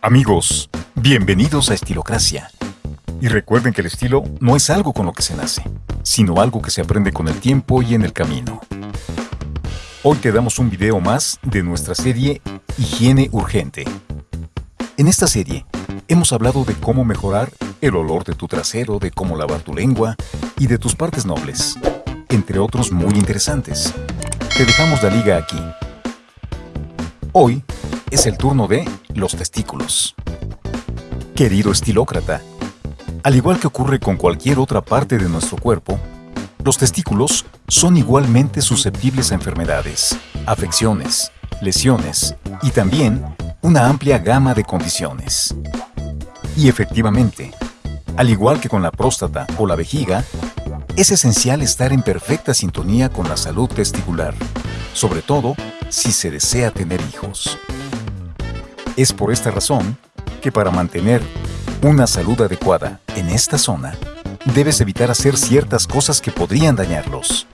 Amigos, bienvenidos a Estilocracia. Y recuerden que el estilo no es algo con lo que se nace, sino algo que se aprende con el tiempo y en el camino. Hoy te damos un video más de nuestra serie Higiene Urgente. En esta serie, hemos hablado de cómo mejorar el olor de tu trasero, de cómo lavar tu lengua y de tus partes nobles, entre otros muy interesantes. Te dejamos la liga aquí. Hoy es el turno de los testículos. Querido estilócrata, al igual que ocurre con cualquier otra parte de nuestro cuerpo, los testículos son igualmente susceptibles a enfermedades, afecciones, lesiones y también una amplia gama de condiciones. Y efectivamente, al igual que con la próstata o la vejiga, es esencial estar en perfecta sintonía con la salud testicular, sobre todo si se desea tener hijos. Es por esta razón que para mantener una salud adecuada en esta zona, debes evitar hacer ciertas cosas que podrían dañarlos.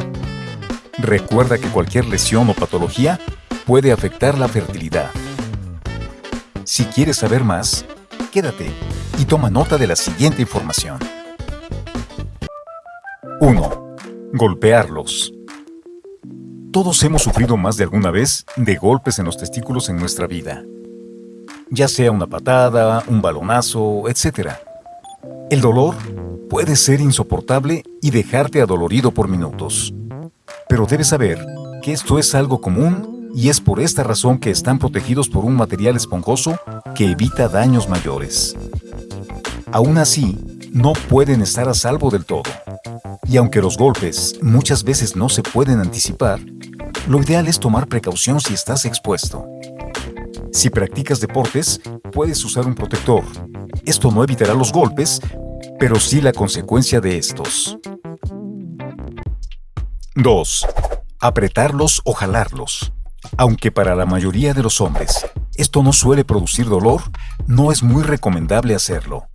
Recuerda que cualquier lesión o patología puede afectar la fertilidad. Si quieres saber más, quédate y toma nota de la siguiente información. 1. Golpearlos. Todos hemos sufrido más de alguna vez de golpes en los testículos en nuestra vida ya sea una patada, un balonazo, etc. El dolor puede ser insoportable y dejarte adolorido por minutos. Pero debes saber que esto es algo común y es por esta razón que están protegidos por un material esponjoso que evita daños mayores. Aún así, no pueden estar a salvo del todo. Y aunque los golpes muchas veces no se pueden anticipar, lo ideal es tomar precaución si estás expuesto. Si practicas deportes, puedes usar un protector. Esto no evitará los golpes, pero sí la consecuencia de estos. 2. Apretarlos o jalarlos. Aunque para la mayoría de los hombres esto no suele producir dolor, no es muy recomendable hacerlo,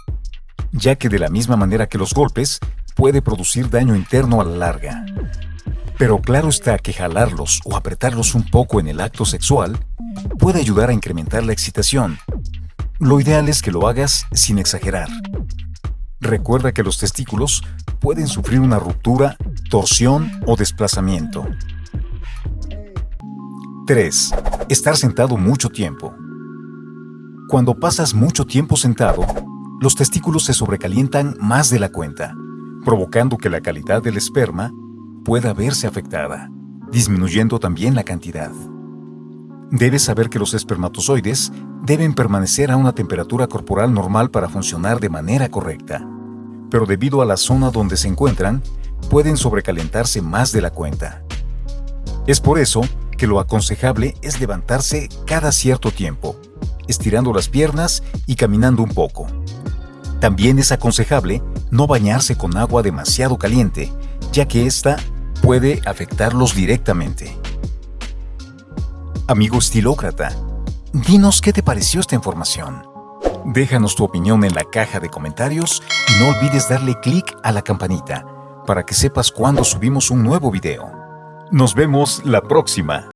ya que de la misma manera que los golpes, puede producir daño interno a la larga. Pero claro está que jalarlos o apretarlos un poco en el acto sexual puede ayudar a incrementar la excitación. Lo ideal es que lo hagas sin exagerar. Recuerda que los testículos pueden sufrir una ruptura, torsión o desplazamiento. 3. Estar sentado mucho tiempo. Cuando pasas mucho tiempo sentado, los testículos se sobrecalientan más de la cuenta, provocando que la calidad del esperma pueda verse afectada, disminuyendo también la cantidad. Debes saber que los espermatozoides deben permanecer a una temperatura corporal normal para funcionar de manera correcta, pero debido a la zona donde se encuentran, pueden sobrecalentarse más de la cuenta. Es por eso que lo aconsejable es levantarse cada cierto tiempo, estirando las piernas y caminando un poco. También es aconsejable no bañarse con agua demasiado caliente, ya que ésta puede afectarlos directamente. Amigo estilócrata, dinos qué te pareció esta información. Déjanos tu opinión en la caja de comentarios y no olvides darle clic a la campanita para que sepas cuando subimos un nuevo video. Nos vemos la próxima.